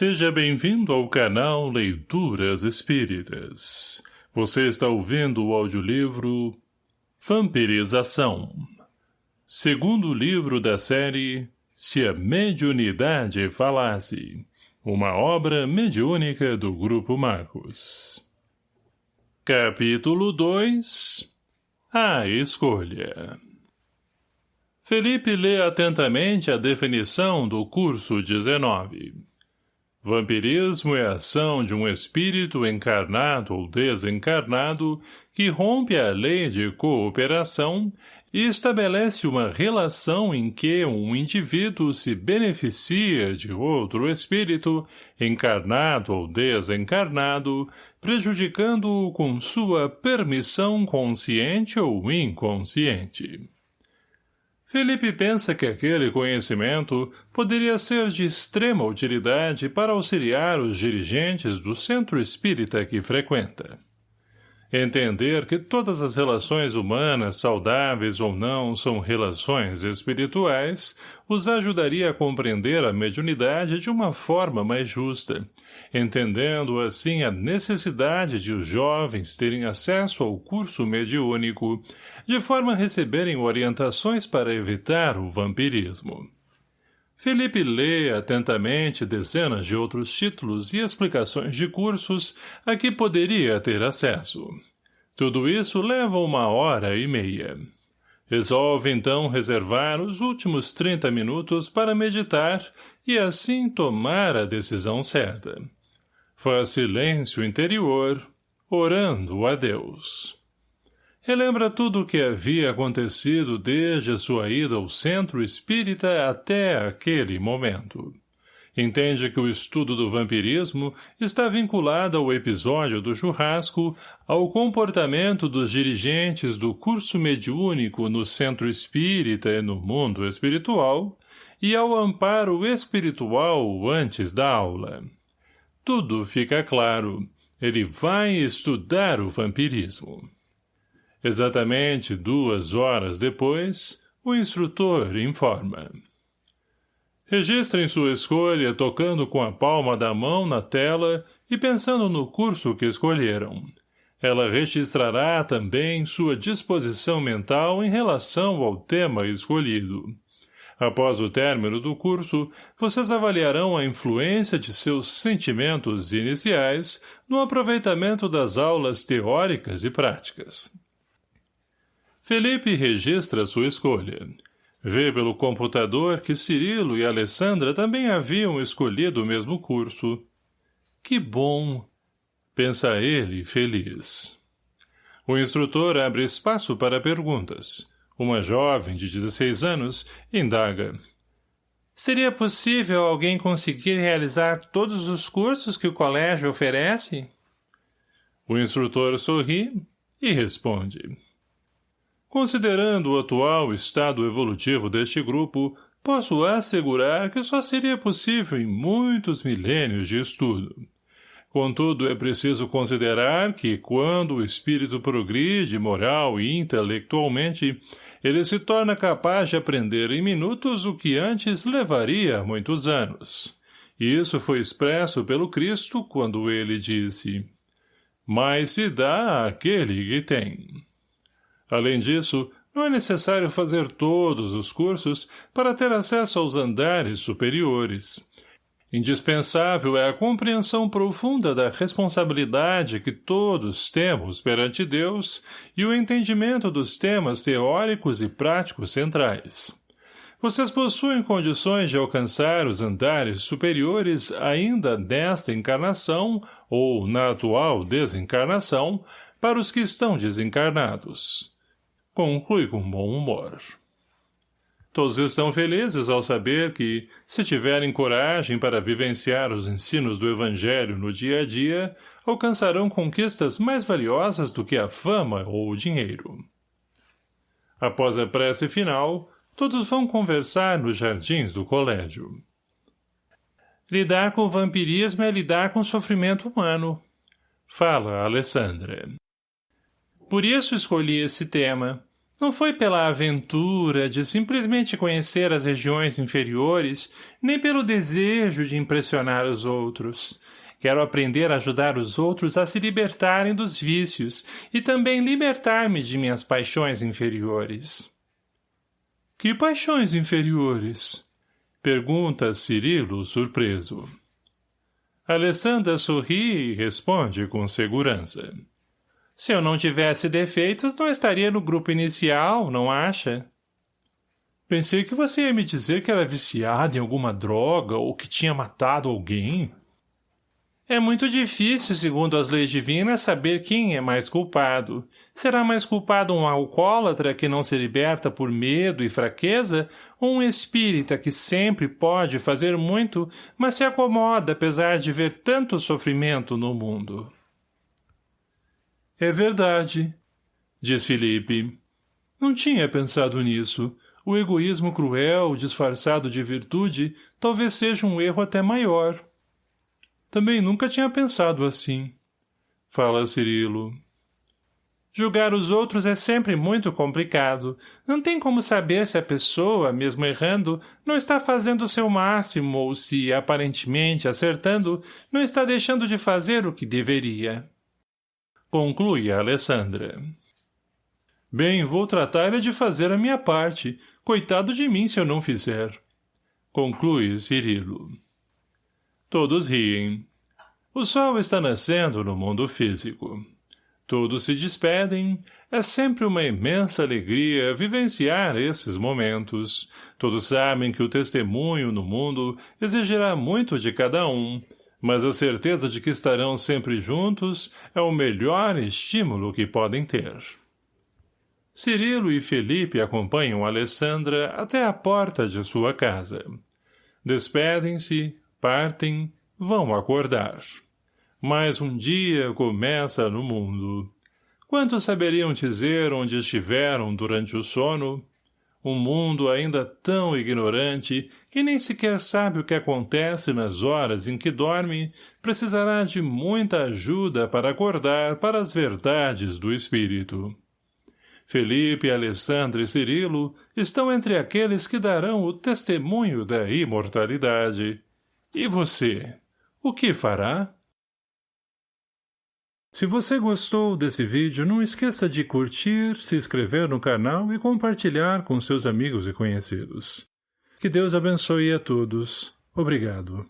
Seja bem-vindo ao canal Leituras Espíritas. Você está ouvindo o audiolivro Vampirização. Segundo livro da série Se a Mediunidade Falasse. Uma obra mediúnica do Grupo Marcos. Capítulo 2 A Escolha Felipe lê atentamente a definição do curso 19. Vampirismo é a ação de um espírito encarnado ou desencarnado que rompe a lei de cooperação e estabelece uma relação em que um indivíduo se beneficia de outro espírito, encarnado ou desencarnado, prejudicando-o com sua permissão consciente ou inconsciente. Felipe pensa que aquele conhecimento poderia ser de extrema utilidade para auxiliar os dirigentes do centro espírita que frequenta. Entender que todas as relações humanas, saudáveis ou não, são relações espirituais, os ajudaria a compreender a mediunidade de uma forma mais justa, entendendo assim a necessidade de os jovens terem acesso ao curso mediúnico, de forma a receberem orientações para evitar o vampirismo. Felipe lê atentamente dezenas de outros títulos e explicações de cursos a que poderia ter acesso. Tudo isso leva uma hora e meia. Resolve então reservar os últimos trinta minutos para meditar e assim tomar a decisão certa. Faz silêncio interior, orando a Deus. Relembra tudo o que havia acontecido desde a sua ida ao centro espírita até aquele momento. Entende que o estudo do vampirismo está vinculado ao episódio do churrasco, ao comportamento dos dirigentes do curso mediúnico no centro espírita e no mundo espiritual, e ao amparo espiritual antes da aula. Tudo fica claro. Ele vai estudar o vampirismo. Exatamente duas horas depois, o instrutor informa. Registrem sua escolha tocando com a palma da mão na tela e pensando no curso que escolheram. Ela registrará também sua disposição mental em relação ao tema escolhido. Após o término do curso, vocês avaliarão a influência de seus sentimentos iniciais no aproveitamento das aulas teóricas e práticas. Felipe registra sua escolha. Vê pelo computador que Cirilo e Alessandra também haviam escolhido o mesmo curso. Que bom! Pensa ele, feliz. O instrutor abre espaço para perguntas. Uma jovem de 16 anos indaga. Seria possível alguém conseguir realizar todos os cursos que o colégio oferece? O instrutor sorri e responde. Considerando o atual estado evolutivo deste grupo, posso assegurar que só seria possível em muitos milênios de estudo. Contudo, é preciso considerar que, quando o espírito progride moral e intelectualmente, ele se torna capaz de aprender em minutos o que antes levaria muitos anos. Isso foi expresso pelo Cristo quando ele disse, mais se dá àquele que tem. Além disso, não é necessário fazer todos os cursos para ter acesso aos andares superiores. Indispensável é a compreensão profunda da responsabilidade que todos temos perante Deus e o entendimento dos temas teóricos e práticos centrais. Vocês possuem condições de alcançar os andares superiores ainda nesta encarnação ou na atual desencarnação para os que estão desencarnados conclui com bom humor. Todos estão felizes ao saber que, se tiverem coragem para vivenciar os ensinos do Evangelho no dia a dia, alcançarão conquistas mais valiosas do que a fama ou o dinheiro. Após a prece final, todos vão conversar nos jardins do colégio. Lidar com o vampirismo é lidar com o sofrimento humano, fala Alessandra. Por isso escolhi esse tema, Não foi pela aventura de simplesmente conhecer as regiões inferiores, nem pelo desejo de impressionar os outros. Quero aprender a ajudar os outros a se libertarem dos vícios e também libertar-me de minhas paixões inferiores. Que paixões inferiores? Pergunta Cirilo, surpreso. Alessandra sorri e responde com segurança. Se eu não tivesse defeitos, não estaria no grupo inicial, não acha? Pensei que você ia me dizer que era viciada em alguma droga ou que tinha matado alguém. É muito difícil, segundo as leis divinas, saber quem é mais culpado. Será mais culpado um alcoólatra que não se liberta por medo e fraqueza, ou um espírita que sempre pode fazer muito, mas se acomoda apesar de ver tanto sofrimento no mundo? É verdade, diz Felipe. Não tinha pensado nisso. O egoísmo cruel, disfarçado de virtude, talvez seja um erro até maior. Também nunca tinha pensado assim. Fala Cirilo. Julgar os outros é sempre muito complicado. Não tem como saber se a pessoa, mesmo errando, não está fazendo o seu máximo ou se, aparentemente acertando, não está deixando de fazer o que deveria. Conclui Alessandra. Bem, vou tratar de fazer a minha parte. Coitado de mim se eu não fizer. Conclui Cirilo. Todos riem. O sol está nascendo no mundo físico. Todos se despedem. É sempre uma imensa alegria vivenciar esses momentos. Todos sabem que o testemunho no mundo exigirá muito de cada um, mas a certeza de que estarão sempre juntos é o melhor estímulo que podem ter. Cirilo e Felipe acompanham Alessandra até a porta de sua casa. Despedem-se, partem, vão acordar. Mais um dia começa no mundo. Quantos saberiam dizer onde estiveram durante o sono? Um mundo ainda tão ignorante que nem sequer sabe o que acontece nas horas em que dorme, precisará de muita ajuda para acordar para as verdades do espírito. Felipe, Alessandro e Cirilo estão entre aqueles que darão o testemunho da imortalidade. E você, o que fará? Se você gostou desse vídeo, não esqueça de curtir, se inscrever no canal e compartilhar com seus amigos e conhecidos. Que Deus abençoe a todos. Obrigado.